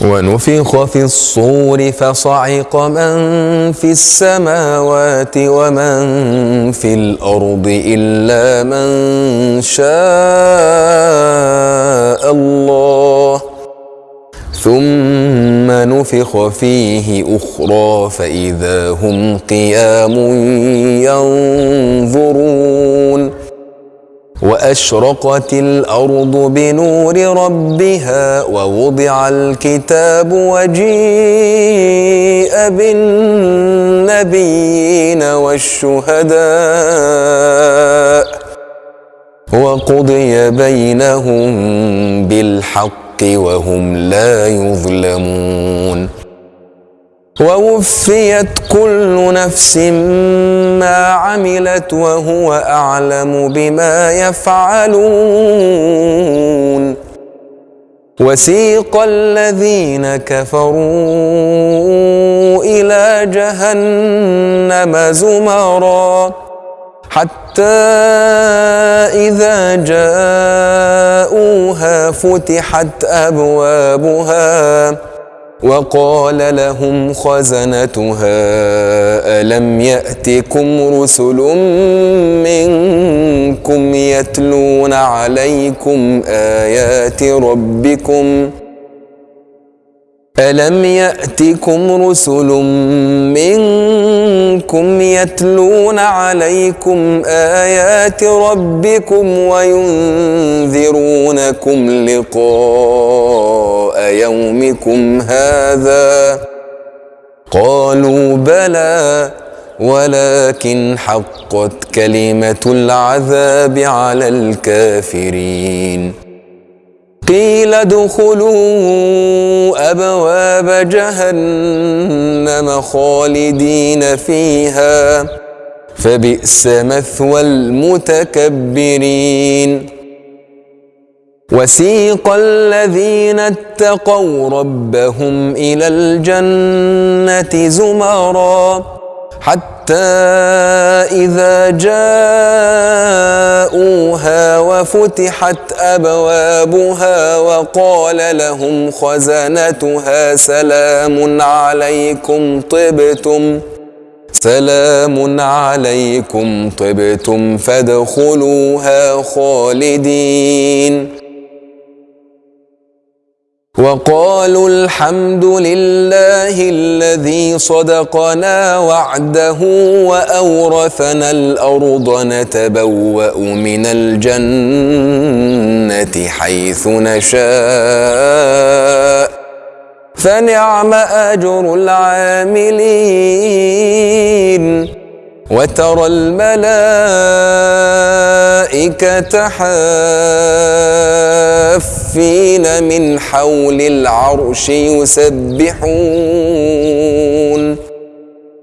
ونفخ في الصور فصعق من في السماوات ومن في الأرض إلا من شاء الله. ثم نفخ فيه أخرى فإذا هم قيام ينظرون. وأشرقت الأرض بنور ربها ووضع الكتاب وجيء بالنبيين والشهداء وقضي بينهم بالحق وهم لا يظلمون ووفيت كل نفس ما عملت وهو أعلم بما يفعلون. وسيق الذين كفروا إلى جهنم زمرا. حتى إذا جاءوها فتحت أبوابها. وقال لهم خزنتها ألم يأتكم رسل منكم يتلون عليكم آيات ربكم؟ ألم يأتكم رسل منكم يتلون عليكم آيات ربكم وينذرونكم لقاء يومكم هذا؟ قالوا بلى ولكن حقت كلمة العذاب على الكافرين. قيل ادخلوا أبواب جهنم خالدين فيها. فبئس مثوى المتكبرين. وسيق الذين اتقوا ربهم إلى الجنة زمرا. حتى إذا جاءوها وفتحت أبوابها وقال لهم خزنتها سلام عليكم طبتم سلام عليكم طبتم فادخلوها خالدين. وقالوا الحمد لله الذي صدقنا وعده وأورثنا الأرض نتبوأ من الجنة حيث نشاء. فنعم أجر العاملين. وترى الملائكة حافين من حول العرش يسبحون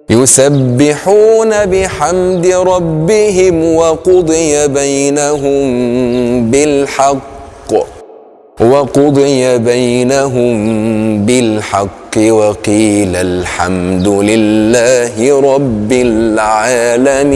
يسبحون بحمد ربهم وقضي بينهم بالحق وقضي بينهم بالحق وقيل الحمد لله رب العالمين